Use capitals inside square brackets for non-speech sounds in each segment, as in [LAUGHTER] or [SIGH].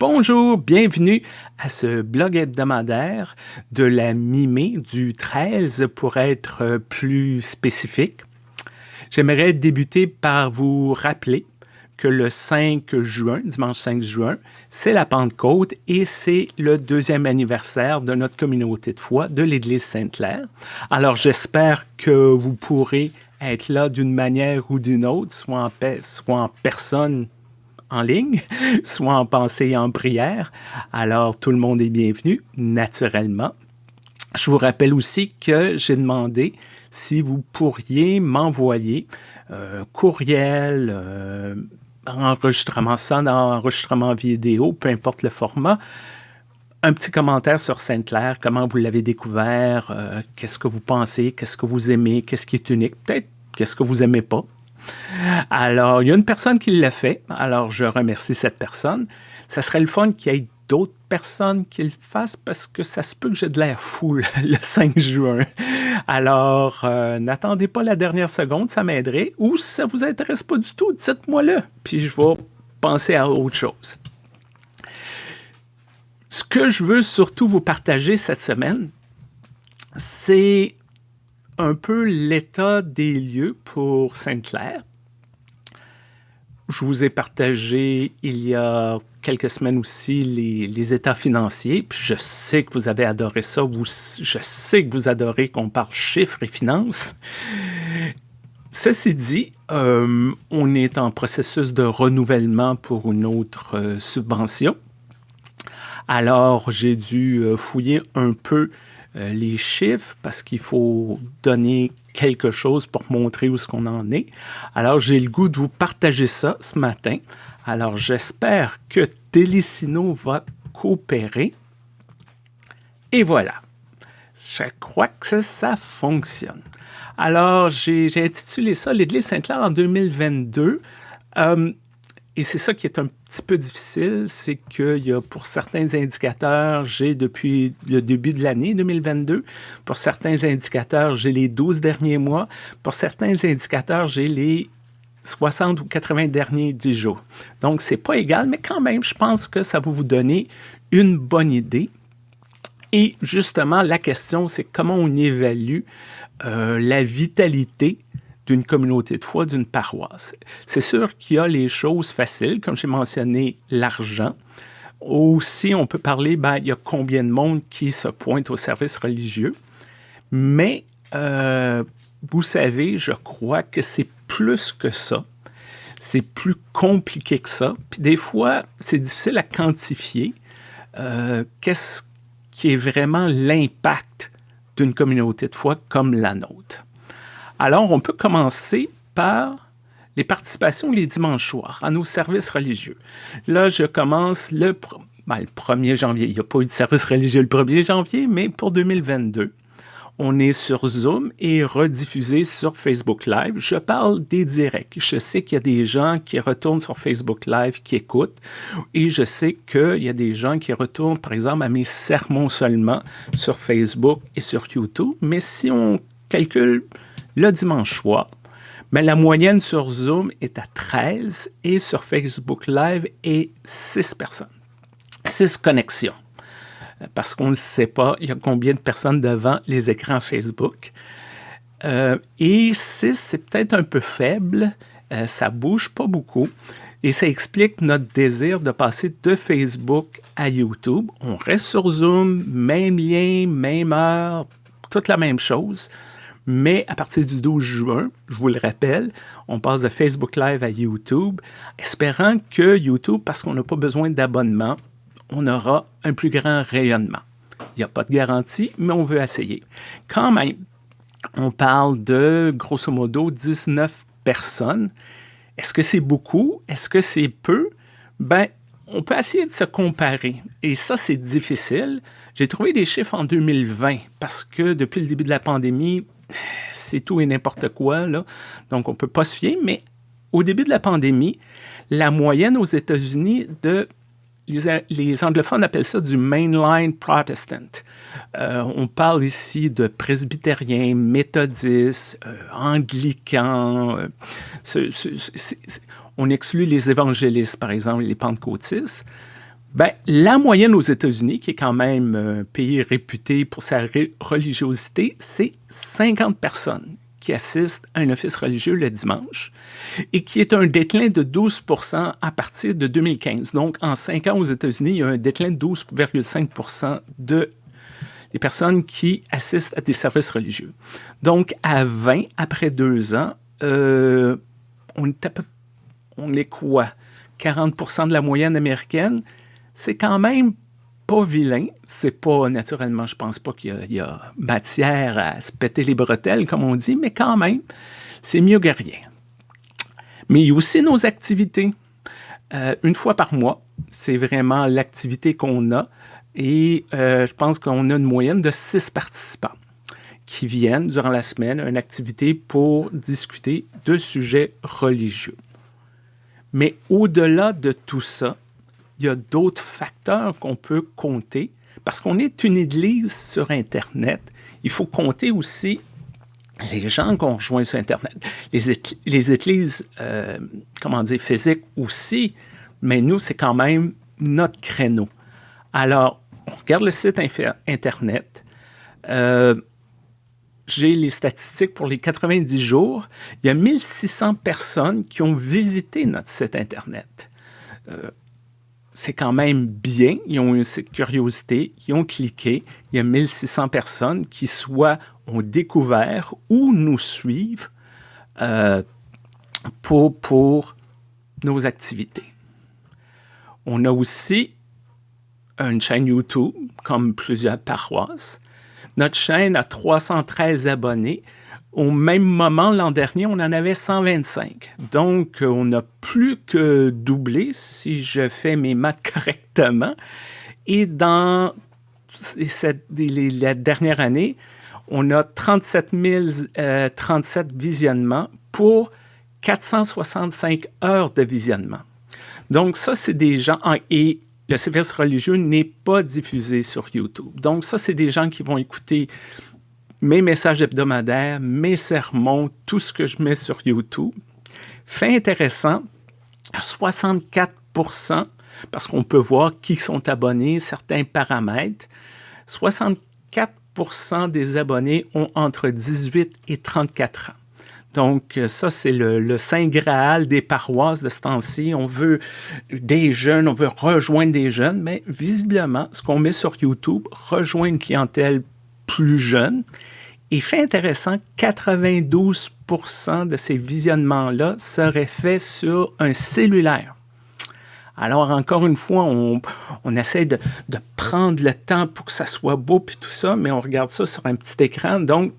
Bonjour, bienvenue à ce blog hebdomadaire de la mi-mai, du 13 pour être plus spécifique. J'aimerais débuter par vous rappeler que le 5 juin, dimanche 5 juin, c'est la Pentecôte et c'est le deuxième anniversaire de notre communauté de foi de l'Église Sainte-Claire. Alors j'espère que vous pourrez être là d'une manière ou d'une autre, soit en, soit en personne en ligne, [LAUGHS] soit en pensée et en prière. Alors, tout le monde est bienvenu, naturellement. Je vous rappelle aussi que j'ai demandé si vous pourriez m'envoyer euh, courriel, euh, enregistrement sonore, enregistrement vidéo, peu importe le format, un petit commentaire sur Sainte-Claire, comment vous l'avez découvert, euh, qu'est-ce que vous pensez, qu'est-ce que vous aimez, qu'est-ce qui est unique, peut-être qu'est-ce que vous aimez pas, alors, il y a une personne qui l'a fait, alors je remercie cette personne. Ça serait le fun qu'il y ait d'autres personnes qui le fassent parce que ça se peut que j'ai de l'air fou le 5 juin. Alors, euh, n'attendez pas la dernière seconde, ça m'aiderait. Ou si ça ne vous intéresse pas du tout, dites-moi-le, puis je vais penser à autre chose. Ce que je veux surtout vous partager cette semaine, c'est un peu l'état des lieux pour Sainte-Claire. Je vous ai partagé il y a quelques semaines aussi les, états financiers. Je sais que vous avez adoré ça. je sais que vous adorez qu'on parle chiffres et finances. Ceci dit, euh, on est en processus de renouvellement pour une autre euh, subvention. Alors, j'ai dû euh, fouiller un peu euh, les chiffres parce qu'il faut donner quelque chose pour montrer où ce qu'on en est. Alors, j'ai le goût de vous partager ça ce matin. Alors, j'espère que Telecino va coopérer. Et voilà. Je crois que ça, fonctionne. Alors, j'ai intitulé ça L'Église Sainte-Claire en 2022. Et c'est ça qui est un petit peu difficile, c'est qu'il y a pour certains indicateurs, j'ai depuis le début de l'année 2022, pour certains indicateurs, j'ai les 12 derniers mois, pour certains indicateurs, j'ai les 60 ou 80 derniers 10 jours. Donc, c'est pas égal, mais quand même, je pense que ça va vous donner une bonne idée. Et justement, la question, c'est comment on évalue euh, la vitalité d'une communauté de foi, d'une paroisse. C'est sûr qu'il y a les choses faciles, comme j'ai mentionné, l'argent. Aussi, on peut parler, ben, il y a combien de monde qui se pointe au service religieux. Mais, euh, vous savez, je crois que c'est plus que ça. C'est plus compliqué que ça. Puis des fois, c'est difficile à quantifier. Euh, qu'est-ce qui est vraiment l'impact d'une communauté de foi comme la nôtre? Alors, on peut commencer par les participations les dimanches soirs à nos services religieux. Là, je commence le, 1er ben, janvier. Il n'y a pas eu de service religieux le 1er janvier, mais pour 2022. On est sur Zoom et rediffusé sur Facebook Live. Je parle des directs. Je sais qu'il y a des gens qui retournent sur Facebook Live, qui écoutent. Et je sais qu'il y a des gens qui retournent, par exemple, à mes sermons seulement sur Facebook et sur YouTube. Mais si on calcule le dimanche soir, mais la moyenne sur Zoom est à 13 et sur Facebook Live est 6 personnes. 6 connexions. Parce qu'on ne sait pas, il combien de personnes devant les écrans Facebook. Euh, et 6, c'est peut-être un peu faible. Euh, ça bouge pas beaucoup. Et ça explique notre désir de passer de Facebook à YouTube. On reste sur Zoom, même lien, même heure, toute la même chose. Mais à partir du 12 juin, je vous le rappelle, on passe de Facebook Live à YouTube, espérant que YouTube, parce qu'on n'a pas besoin d'abonnement, on aura un plus grand rayonnement. Il n'y a pas de garantie, mais on veut essayer. Quand même, on parle de, grosso modo, 19 personnes. Est-ce que c'est beaucoup? Est-ce que c'est peu? Ben, on peut essayer de se comparer. Et ça, c'est difficile. J'ai trouvé des chiffres en 2020 parce que depuis le début de la pandémie, c'est tout et n'importe quoi, là. donc on ne peut pas se fier, mais au début de la pandémie, la moyenne aux États-Unis de les, anglophones appellent ça du mainline protestant. Euh, on parle ici de presbytériens, méthodistes, euh, anglicans. Euh, on exclut les évangélistes, par exemple, les pentecôtistes. Ben, la moyenne aux États-Unis, qui est quand même un pays réputé pour sa religiosité, c'est 50 personnes qui assistent à un office religieux le dimanche et qui est un déclin de 12% à partir de 2015. Donc, en cinq ans aux États-Unis, il y a un déclin de 12,5 de des personnes qui assistent à des services religieux. Donc, à 20, après deux ans, euh, on, est peu, on est quoi? 40% de la moyenne américaine, c'est quand même pas vilain. C'est pas, naturellement, je pense pas qu'il y, a matière à se péter les bretelles, comme on dit, mais quand même, c'est mieux que rien. Mais il y a aussi nos activités. Euh, une fois par mois, c'est vraiment l'activité qu'on a. Et euh, je pense qu'on a une moyenne de six participants qui viennent durant la semaine à une activité pour discuter de sujets religieux. Mais au-delà de tout ça, il y a d'autres facteurs qu'on peut compter. Parce qu'on est une église sur Internet, il faut compter aussi les gens qu'on rejoint sur Internet. Les, églises, euh, comment dire, physiques aussi, mais nous, c'est quand même notre créneau. Alors, on regarde le site Internet. Euh, j'ai les statistiques pour les 90 jours. Il y a 1600 personnes qui ont visité notre site Internet. Euh, c'est quand même bien. Ils ont eu cette curiosité, ils ont cliqué. Il y a 1600 personnes qui soit ont découvert ou nous suivent euh, pour, pour nos activités. On a aussi une chaîne YouTube, comme plusieurs paroisses. Notre chaîne a 313 abonnés. Au même moment, l'an dernier, on en avait 125. Donc, on a plus que doublé, si je fais mes maths correctement. Et dans cette, la dernière année, on a 37 037 euh, visionnements pour 465 heures de visionnement. Donc, ça, c'est des gens... Et le service religieux n'est pas diffusé sur YouTube. Donc, ça, c'est des gens qui vont écouter mes messages hebdomadaires, mes sermons, tout ce que je mets sur YouTube. Fait intéressant, 64% parce qu'on peut voir qui sont abonnés, certains paramètres. 64% des abonnés ont entre 18 et 34 ans. Donc, euh, ça, c'est le, Saint Graal des paroisses de ce temps-ci. On veut des jeunes, on veut rejoindre des jeunes, mais visiblement, ce qu'on met sur YouTube rejoint une clientèle plus jeune. Et fait intéressant, 92% de ces visionnements-là seraient faits sur un cellulaire. Alors, encore une fois, on, essaie de, prendre le temps pour que ça soit beau puis tout ça, mais on regarde ça sur un petit écran. Donc,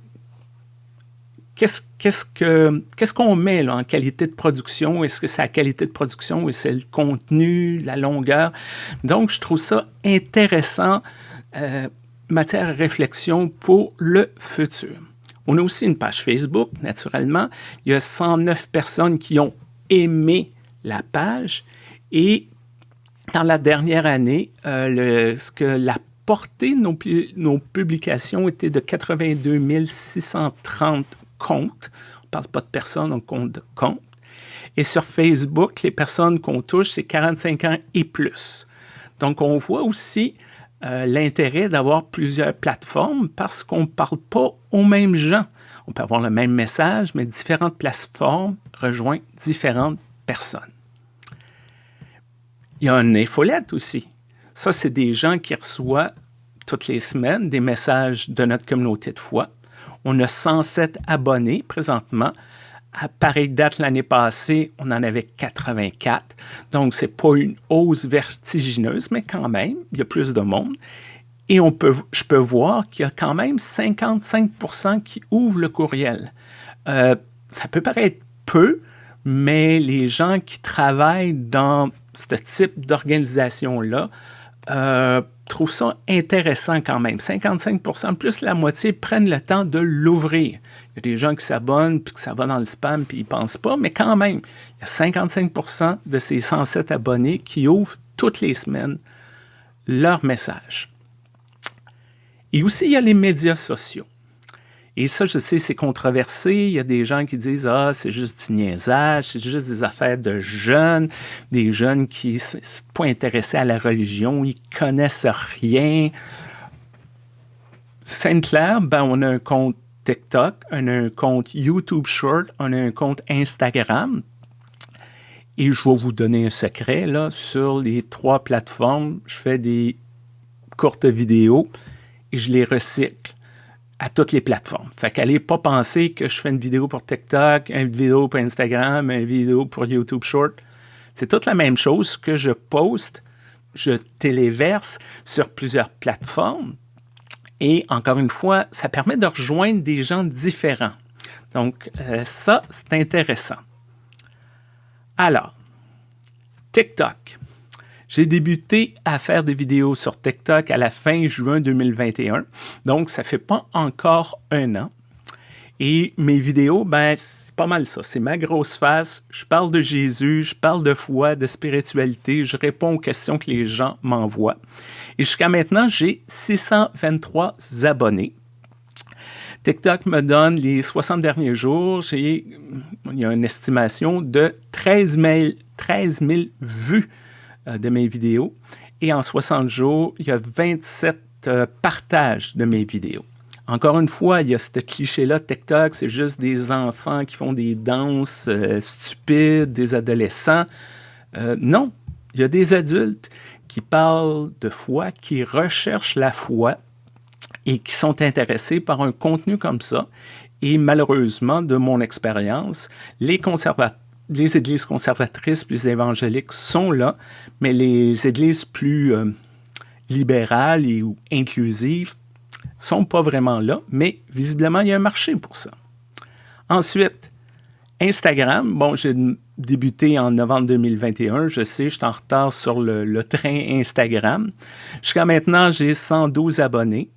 qu'est-ce qu'on met en qualité de production? Est-ce que c'est la qualité de production ou c'est le contenu, la longueur? Donc, je trouve ça intéressant, euh, matière à réflexion pour le futur. On a aussi une page Facebook, naturellement. Il y a 109 personnes qui ont aimé la page et dans la dernière année, euh, ce que la portée de nos, nos, publications était de 82 630 compte. On ne parle pas de personnes, on compte de compte. Et sur Facebook, les personnes qu'on touche, c'est 45 ans et plus. Donc, on voit aussi euh, l'intérêt d'avoir plusieurs plateformes parce qu'on ne parle pas aux mêmes gens. On peut avoir le même message, mais différentes plateformes rejoignent différentes personnes. Il y a une infolette aussi. Ça, c'est des gens qui reçoivent toutes les semaines des messages de notre communauté de foi. On a 107 abonnés présentement. À pareille date l'année passée, on en avait 84. Donc, ce n'est pas une hausse vertigineuse, mais quand même, il y a plus de monde. Et on peut, je peux voir qu'il y a quand même 55% qui ouvrent le courriel. Euh, ça peut paraître peu, mais les gens qui travaillent dans ce type d'organisation-là euh, trouve ça intéressant quand même. 55% plus la moitié prennent le temps de l'ouvrir. Il y a des gens qui s'abonnent, puis que ça va dans le spam, puis ils ne pensent pas, mais quand même, il y a 55% de ces 107 abonnés qui ouvrent toutes les semaines leur message. Et aussi, il y a les médias sociaux. Et ça, je sais, c'est controversé. Il y a des gens qui disent « Ah, c'est juste du niaisage, c'est juste des affaires de jeunes, des jeunes qui ne sont pas intéressés à la religion, ils connaissent rien. » Sainte-Claire, ben, on a un compte TikTok, on a un compte YouTube Short, on a un compte Instagram. Et je vais vous donner un secret, là, sur les trois plateformes, je fais des courtes vidéos et je les recycle à toutes les plateformes. Fait qu'allez pas penser que je fais une vidéo pour TikTok, une vidéo pour Instagram, une vidéo pour YouTube Short. C'est toute la même chose que je poste, je téléverse sur plusieurs plateformes. Et encore une fois, ça permet de rejoindre des gens différents. Donc, euh, ça, c'est intéressant. Alors, TikTok. J'ai débuté à faire des vidéos sur TikTok à la fin juin 2021, donc ça fait pas encore un an. Et mes vidéos, ben, c'est pas mal ça. C'est ma grosse face. Je parle de Jésus, je parle de foi, de spiritualité, je réponds aux questions que les gens m'envoient. Et jusqu'à maintenant, j'ai 623 abonnés. TikTok me donne les 60 derniers jours, il y a une estimation de 13 000, 13 000 vues de mes vidéos. Et en 60 jours, il y a 27 euh, partages de mes vidéos. Encore une fois, il y a ce cliché-là, TikTok, c'est juste des enfants qui font des danses euh, stupides, des adolescents. non, il y a des adultes qui parlent de foi, qui recherchent la foi et qui sont intéressés par un contenu comme ça. Et malheureusement, de mon expérience, les conservateurs les églises conservatrices plus évangéliques sont là, mais les églises plus euh, libérales et ou inclusives sont pas vraiment là, mais visiblement, il y a un marché pour ça. Ensuite, Instagram. Bon, j'ai débuté en novembre 2021. Je sais, je suis en retard sur le, le train Instagram. Jusqu'à maintenant, j'ai 112 abonnés.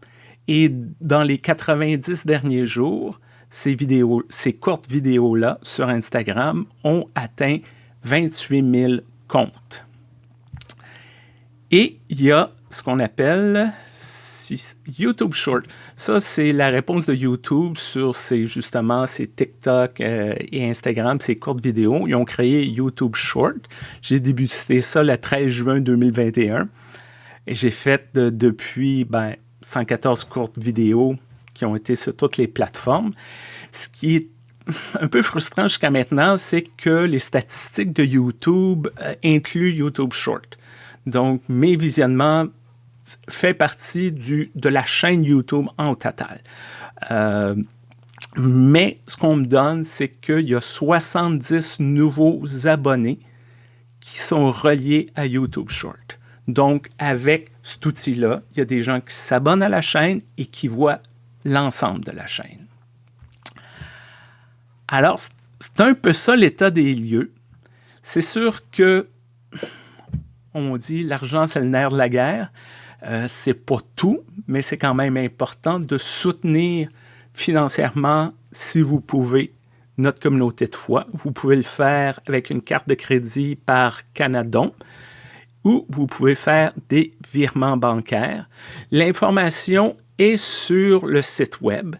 Et dans les 90 derniers jours, ces, vidéos, ces courtes vidéos-là sur Instagram ont atteint 28 000 comptes. Et il y a ce qu'on appelle YouTube Short. Ça, c'est la réponse de YouTube sur ces, justement ces TikTok euh, et Instagram, ces courtes vidéos. Ils ont créé YouTube Short. J'ai débuté ça le 13 juin 2021. Et j'ai fait depuis ben, 114 courtes vidéos qui ont été sur toutes les plateformes. Ce qui est [LAUGHS] un peu frustrant jusqu'à maintenant, c'est que les statistiques de YouTube euh, incluent YouTube Short. Donc, mes visionnements font partie de la chaîne YouTube en total. Euh, mais ce qu'on me donne, c'est qu'il y a 70 nouveaux abonnés qui sont reliés à YouTube Short. Donc, avec cet outil-là, il y a des gens qui s'abonnent à la chaîne et qui voient l'ensemble de la chaîne. Alors, c'est un peu ça l'état des lieux. C'est sûr que, on dit, l'argent, c'est le nerf de la guerre. Euh, c'est pas tout, mais c'est quand même important de soutenir financièrement, si vous pouvez, notre communauté de foi. Vous pouvez le faire avec une carte de crédit par Canadon ou vous pouvez faire des virements bancaires. L'information et sur le site web.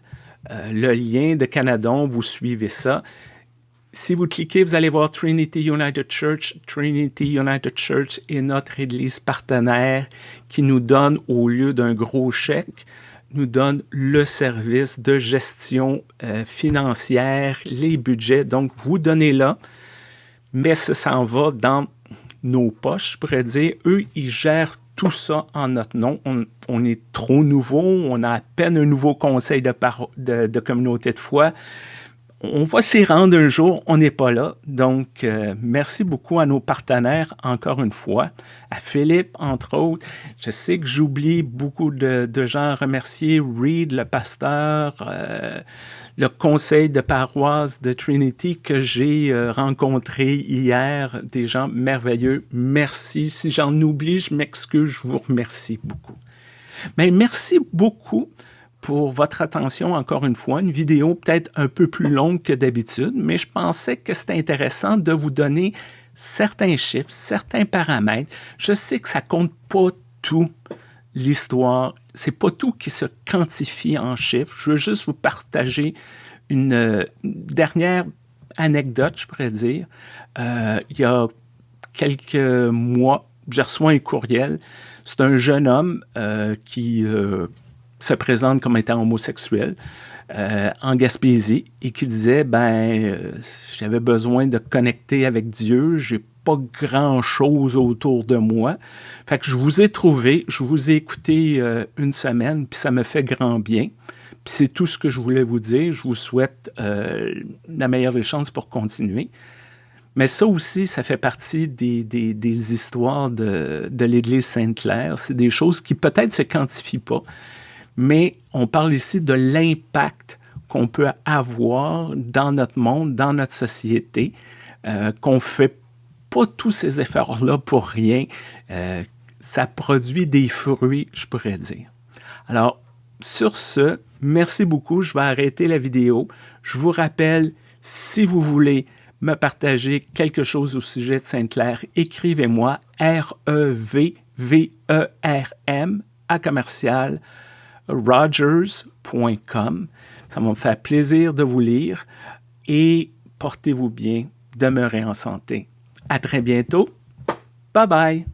Euh, le lien de Canadon, vous suivez ça. Si vous cliquez, vous allez voir Trinity United Church. Trinity United Church est notre église partenaire qui nous donne, au lieu d'un gros chèque, nous donne le service de gestion euh, financière, les budgets. Donc, vous donnez là, mais ça s'en va dans nos poches, je pourrais dire. Eux, ils gèrent tout ça en notre nom. On, est trop nouveau, on a à peine un nouveau conseil de, de, communauté de foi. On va s'y rendre un jour, on n'est pas là. Donc, euh, merci beaucoup à nos partenaires, encore une fois, à Philippe, entre autres. Je sais que j'oublie beaucoup de, gens à remercier, Reed, le pasteur, euh, le conseil de paroisse de Trinity que j'ai euh, rencontré hier, des gens merveilleux. Merci. Si j'en oublie, je m'excuse, je vous remercie beaucoup. Mais merci beaucoup pour votre attention encore une fois. Une vidéo peut-être un peu plus longue que d'habitude, mais je pensais que c'était intéressant de vous donner certains chiffres, certains paramètres. Je sais que ça compte pas tout l'histoire c'est pas tout qui se quantifie en chiffres. Je veux juste vous partager une, euh, dernière anecdote, je pourrais dire. Euh, il y a quelques mois, j'ai reçu un courriel. C'est un jeune homme euh, qui se présente comme étant homosexuel en Gaspésie et qui disait ben j'avais besoin de connecter avec Dieu, j'ai pas grand-chose autour de moi. Fait que je vous ai trouvé, je vous ai écouté euh, une semaine, puis ça me fait grand bien. Puis c'est tout ce que je voulais vous dire. Je vous souhaite euh, la meilleure des chances pour continuer. Mais ça aussi, ça fait partie des, des, histoires de, de l'Église Sainte-Claire. C'est des choses qui peut-être se quantifient pas, mais on parle ici de l'impact qu'on peut avoir dans notre monde, dans notre société, euh, qu'on fait pas tous ces efforts-là pour rien. Euh, ça produit des fruits, je pourrais dire. Alors, sur ce, merci beaucoup. Je vais arrêter la vidéo. Je vous rappelle, si vous voulez me partager quelque chose au sujet de Sainte-Claire, écrivez-moi R-E-V-V-E-R-M à commercial rogers.com. Ça va me faire plaisir de vous lire et portez-vous bien, demeurez en santé. À très bientôt. Bye bye.